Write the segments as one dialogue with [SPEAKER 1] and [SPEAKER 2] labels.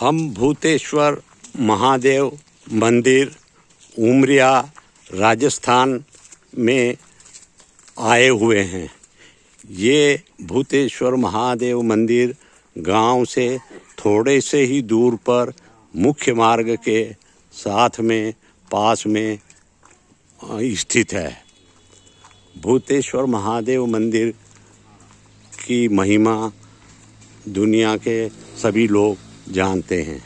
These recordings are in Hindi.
[SPEAKER 1] हम भूतेश्वर, महादेव, मंदिर, उमरिया, राजस्थान में आए हुए हैं। ये भूतेश्वर, महादेव मंदिर गाँव से थोड़े से ही दूर पर मुख्य मार्ग के साथ में, पास में स्थित है। भूतेश्वर, महादेव मंदिर की महिमा दुनिया के सभी लोग जानते हैं।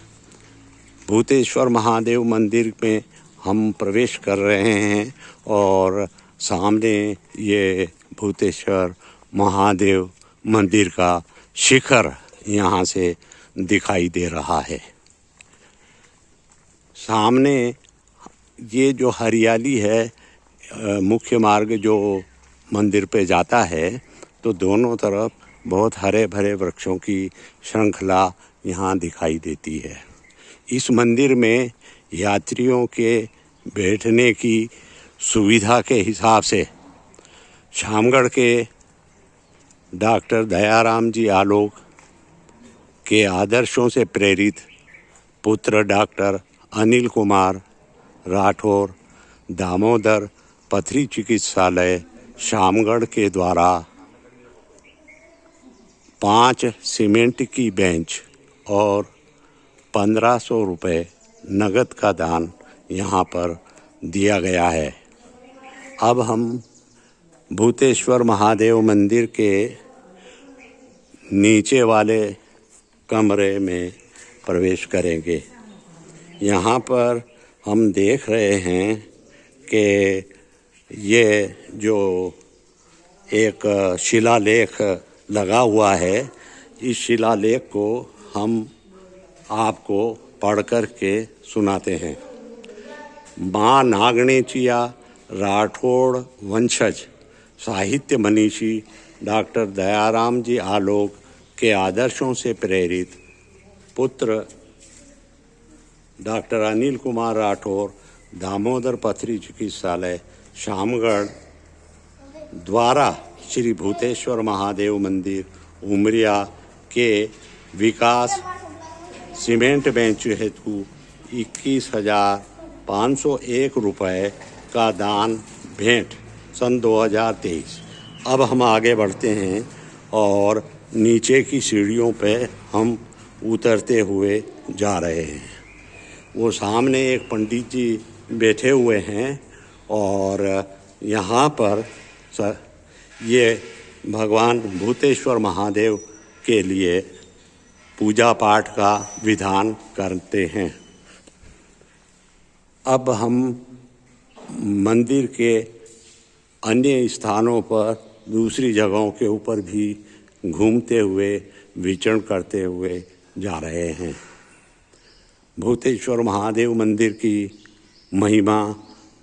[SPEAKER 1] भूतेश्वर महादेव मंदिर में हम प्रवेश कर रहे हैं और सामने ये भूतेश्वर महादेव मंदिर का शिखर यहाँ से दिखाई दे रहा है। सामने ये जो हरियाली है मुख्य मार्ग जो मंदिर पे जाता है तो दोनों तरफ़ बहुत हरे भरे वृक्षों की श्रृंखला यहाँ दिखाई देती है। इस मंदिर में यात्रियों के बैठने की सुविधा के हिसाब से शामगढ़ के डॉक्टर दयाराम जी आलोक के आदर्शों से प्रेरित पुत्र डॉक्टर अनिल कुमार राठौर, दामोदर पथरी चिकित्सालय, शामगढ़ के द्वारा पाँच सीमेंट की बेंच और पंद्रह सौ रुपये नगद का दान यहाँ पर दिया गया है। अब हम भूतेश्वर महादेव मंदिर के नीचे वाले कमरे में प्रवेश करेंगे। यहाँ पर हम देख रहे हैं कि ये जो एक शिलालेख लगा हुआ है, इस शिलालेख को हम आपको पढ़ कर के सुनाते हैं। माँ नागणेचिया राठौड़ वंशज, साहित्य मनीषी डॉक्टर दयाराम जी आलोक के आदर्शों से प्रेरित पुत्र डॉक्टर अनिल कुमार राठौर दामोदर पथरी चिकित्सालय, शामगढ़, द्वारा श्री भूतेश्वर महादेव मंदिर, उमरिया के विकास सीमेंट बेंच हेतु इक्कीस हज़ार पाँच सौ एक रुपये का दान भेंट, सन 2023 अब हम आगे बढ़ते हैं और नीचे की सीढ़ियों पे हम उतरते हुए जा रहे हैं। वो सामने एक पंडित जी बैठे हुए हैं और यहाँ पर स- ये भगवान भूतेश्वर महादेव के लिए पूजा पाठ का विधान करते हैं। अब हम मंदिर के अन्य स्थानों पर, दूसरी जगहों के ऊपर भी घूमते हुए, विचरण करते हुए जा रहे हैं। भूतेश्वर महादेव मंदिर की महिमा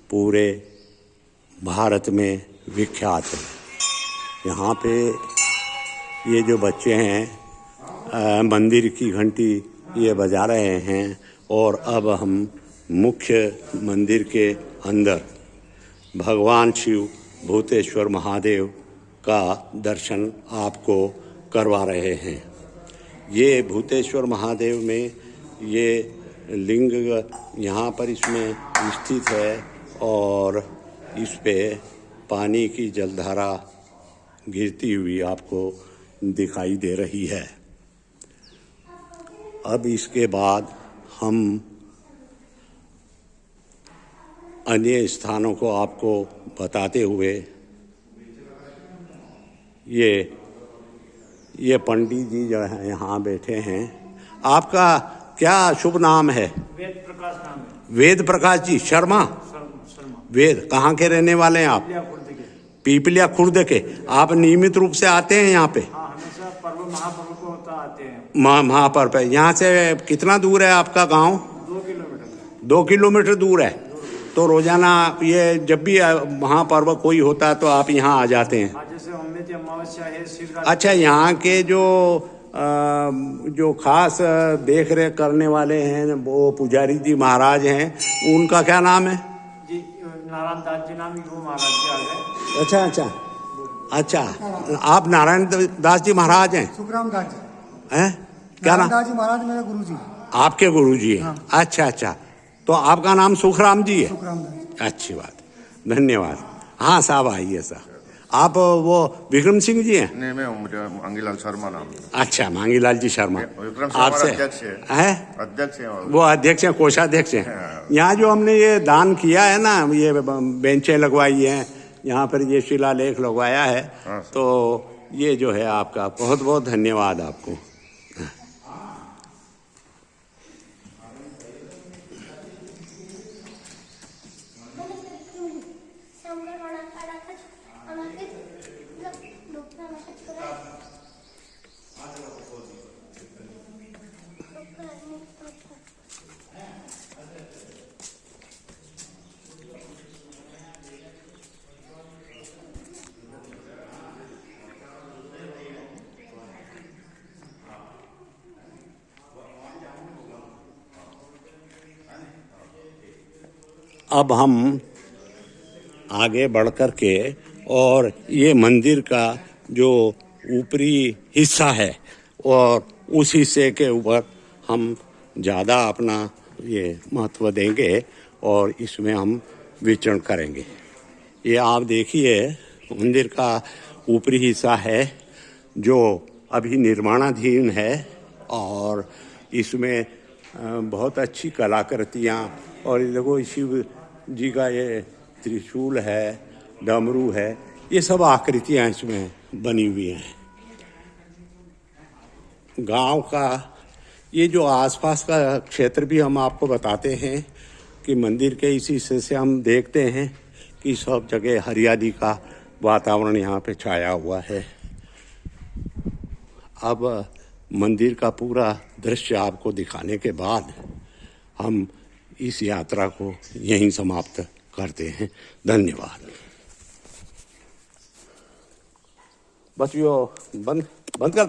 [SPEAKER 1] पूरे भारत में विख्यात है। यहाँ पे ये जो बच्चे हैं मंदिर की घंटी ये बजा रहे हैं और अब हम मुख्य मंदिर के अंदर भगवान शिव, भूतेश्वर महादेव का दर्शन आपको करवा रहे हैं। ये भूतेश्वर महादेव में ये लिंग यहाँ पर इसमें स्थित है और इस पे पानी की जलधारा गिरती हुई आपको दिखाई दे रही है। अब इसके बाद हम अन्य स्थानों को आपको बताते हुए ये ये पंडित जी जो है यहाँ बैठे हैं। आपका क्या शुभ नाम है?
[SPEAKER 2] वेद प्रकाश नाम है।
[SPEAKER 1] वेद प्रकाश जी शर्मा?
[SPEAKER 2] शर्मा
[SPEAKER 1] वेद कहाँ के रहने वाले हैं आप? पीपलिया खुर्द के। आप नियमित रूप से आते हैं यहाँ पे?
[SPEAKER 2] हाँ महापर्व को होता आते हैं।
[SPEAKER 1] महा महापर्व पे। यहाँ से कितना दूर है आपका गाँव?
[SPEAKER 2] दो किलोमीटर।
[SPEAKER 1] दो किलोमीटर दूर है। तो रोज़ाना ये जब भी महापर्व कोई होता है तो आप यहाँ आ जाते हैं।
[SPEAKER 2] है
[SPEAKER 1] अच्छा यहाँ के जो जो खास देख रेख करने वाले हैं वो पुजारी जी महाराज हैं उनका क्या नाम है?
[SPEAKER 2] नारायण दास जी नाम वो महाराज जी आ गए।
[SPEAKER 1] अच्छा अच्छा। अच्छा आप नारायण दास जी महाराज हैं?
[SPEAKER 3] सुखराम दास जी
[SPEAKER 1] हैं? क्या नाम?
[SPEAKER 3] दास जी महाराज मेरे गुरु जी
[SPEAKER 1] आपके गुरु जी हैं। अच्छा अच्छा। तो आपका नाम सुखराम जी है?
[SPEAKER 3] सुखराम
[SPEAKER 1] अच्छी बात। धन्यवाद। हाँ साहब आइए साहब। आप वो विक्रम सिंह जी हैं
[SPEAKER 4] नहीं मैं मुझे मांगीलाल शर्मा नाम है।
[SPEAKER 1] अच्छा मांगीलाल जी शर्मा आपसे
[SPEAKER 4] अध्यक्ष है।
[SPEAKER 1] है
[SPEAKER 4] अध्यक्ष है
[SPEAKER 1] वो अध्यक्ष हैं कोषाध्यक्ष हैं
[SPEAKER 4] हाँ।
[SPEAKER 1] यहाँ जो हमने ये दान किया है ना ये बेंचें लगवाई हैं यहाँ पर ये शिलालेख लगवाया है
[SPEAKER 4] हाँ,
[SPEAKER 1] तो ये जो है आपका बहुत बहुत धन्यवाद आपको अब हम आगे बढ़ कर के और ये मंदिर का जो ऊपरी हिस्सा है और उस हिस्से के ऊपर हम ज़्यादा अपना ये महत्व देंगे और इसमें हम विचरण करेंगे। ये आप देखिए, मंदिर का ऊपरी हिस्सा है जो अभी निर्माणाधीन है और इसमें बहुत अच्छी कलाकृतियाँ और देखो, शिव जी का ये त्रिशूल है, डमरू है, ये सब आकृतियाँ इसमें बनी हुई हैं। गाँव का, ये जो आसपास का क्षेत्र भी हम आपको बताते हैं कि मंदिर के इसी हिस्से से हम देखते हैं कि सब जगह हरियाली का वातावरण यहाँ पे छाया हुआ है। अब मंदिर का पूरा दृश्य आपको दिखाने के बाद हम इस यात्रा को यहीं समाप्त करते हैं। धन्यवाद। बस यो बंद बंद कर